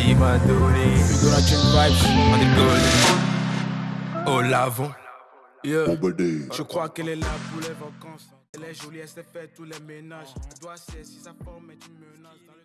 vibes. Oh. Yeah. Je crois qu'elle est là pour les vacances. Elle est jolie, elle s'est fait tous les ménages. Elle doit si sa forme est une menace.